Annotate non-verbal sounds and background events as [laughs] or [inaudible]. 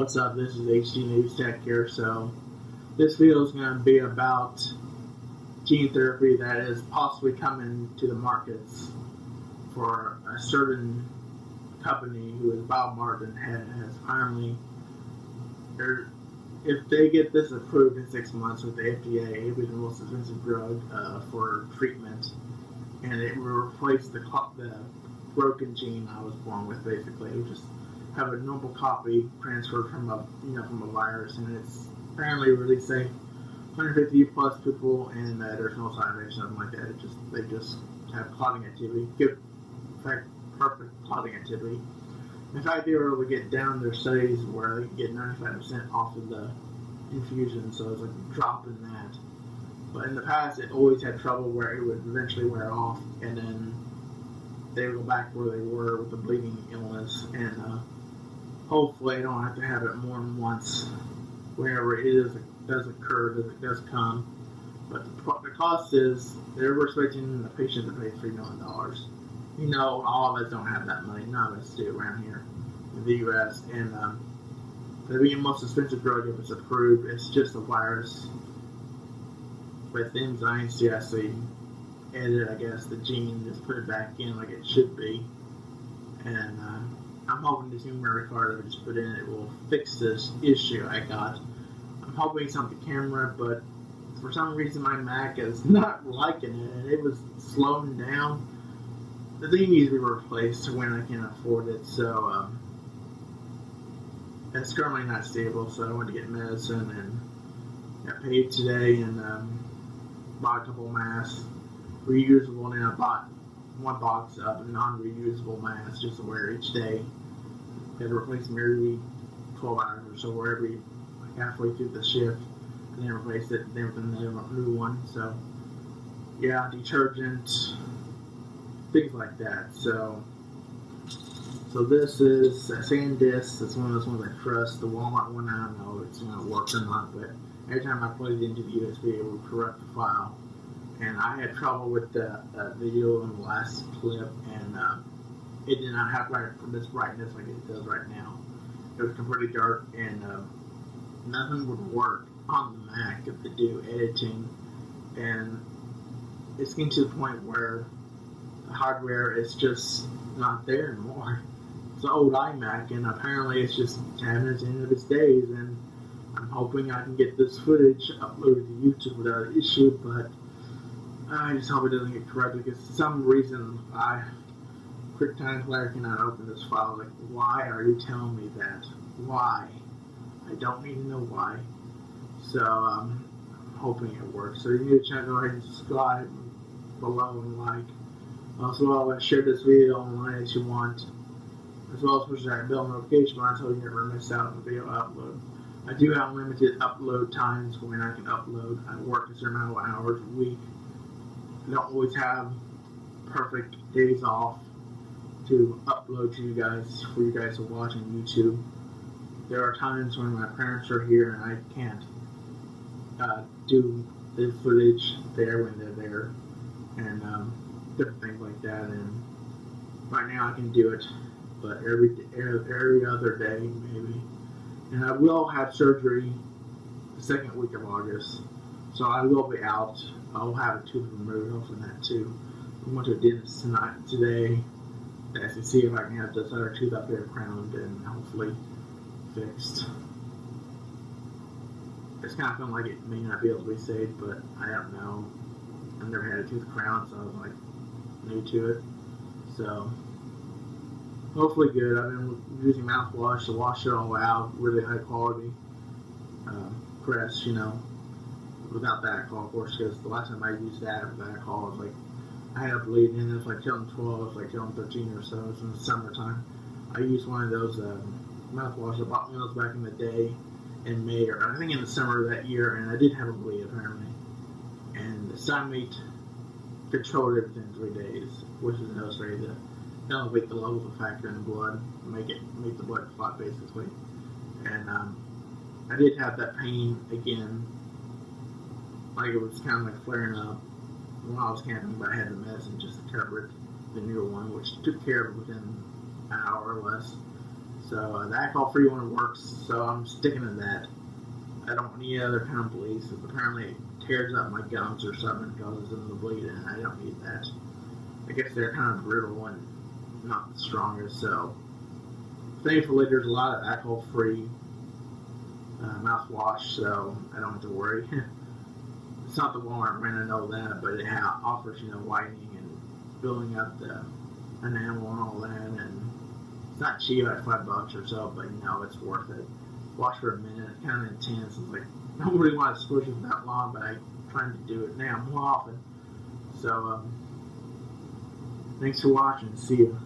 What's up? This is HD News Tech here. So, this video is going to be about gene therapy that is possibly coming to the markets for a certain company who is BioMarin and has finally, if they get this approved in six months with the FDA, it will be the most expensive drug uh, for treatment, and it will replace the the broken gene I was born with. Basically, it just have a normal copy transferred from a you know from a virus, and it's apparently really safe. 150 plus people, and uh, there's no side effects, nothing like that. It just they just have clotting activity, good, in fact, perfect clotting activity. In fact, they were able to get down their studies where they can get 95% off of the infusion, so it's like a drop in that. But in the past, it always had trouble where it would eventually wear off, and then they would go back where they were with the bleeding illness, and uh, hopefully I don't have to have it more than once whenever it is, does occur, does it does come. But the, the cost is they're expecting the patient to pay three million dollars. You know, all of us don't have that money. None of us do around here in the U.S. And um, the most expensive drug if it's approved, it's just a virus with enzymes to actually edit, I guess, the gene, just put it back in like it should be. And uh, I'm hoping this memory card I just put in it will fix this issue I got. I'm hoping it's on the camera, but for some reason my Mac is [laughs] not liking it, and it was slowing down. The thing needs to be replaced when I can afford it, so um, it's currently not stable. So I went to get medicine and got paid today and um, bought a couple masks, reusable, and I bought one box of non-reusable masks just to wear each day had to replace them every 12 hours or so, or every like halfway through the shift, and then replace it, then with a new one. So, yeah, detergent, things like that. So, so this is a SanDisk. It's one of those ones I trust. The Walmart one, I don't know if it's going to work or not, but every time I plug it into the USB, it will corrupt the file. And I had trouble with the uh, video in the last clip, and uh, it did not have from this brightness like it does right now. It was completely dark and um, nothing would work on the Mac if they do editing. And it's getting to the point where the hardware is just not there anymore. It's an old iMac, and apparently it's just having its end of its days. And I'm hoping I can get this footage uploaded to YouTube without issue, but I just hope it doesn't get corrupted because for some reason I QuickTime Player cannot open this file. Like, why are you telling me that? Why? I don't need to know why. So, um, I'm hoping it works. So you need to go ahead and subscribe below and like. Also, I'll share this video online if you want. As well as push that bell notification button so you never miss out on video upload. I do have limited upload times when I can upload. I work a certain amount of hours a week. I don't always have perfect days off to upload to you guys for you guys to watch on YouTube. There are times when my parents are here and I can't uh, do the footage there when they're there, and um, different things like that. And right now I can do it, but every every other day maybe. And I will have surgery the second week of August, so I will be out. I'll have a tooth removed, hopefully that too. I went to a dentist tonight today to see if I can have this other tooth up here crowned and hopefully fixed. It's kind of feeling like it may not be able to be saved, but I don't know. I've never had a tooth crowned, so I was like new to it. So hopefully good. I've been using mouthwash to wash it all out, really high quality um, press, you know, without the alcohol, of course, because the last time I used that alcohol was like I had a bleed in it was like killing 12, it was like killing 13 or so. It was in the summertime. I used one of those um, mouthwash. I bought one of those back in the day in May or I think in the summer of that year, and I did have a bleed apparently. And the Sunmeat controlled it within three days, which is necessary to elevate the levels of factor in the blood, make it make the blood clot basically. And um, I did have that pain again, like it was kind of like flaring up when I was camping, but I had the medicine just to cover it, the newer one, which took care of it within an hour or less. So uh, the alcohol-free one works. So I'm sticking to that. I don't any other kind of bleeds. Apparently, it tears up my gums or something, causes them to bleed, and I don't need that. I guess they're kind of brittle and not the strongest. So thankfully, there's a lot of alcohol-free uh, mouthwash, so I don't have to worry. [laughs] it's not the Walmart brand, I know that, but it ha- offers you know whitening and building up the enamel and all that, and it's not cheap at five bucks or so, but you know it's worth it. Wash for a minute, it's kind of intense. It's like I don't really want to squish it that long, but I'm trying to do it now more often. So um, thanks for watching. See you.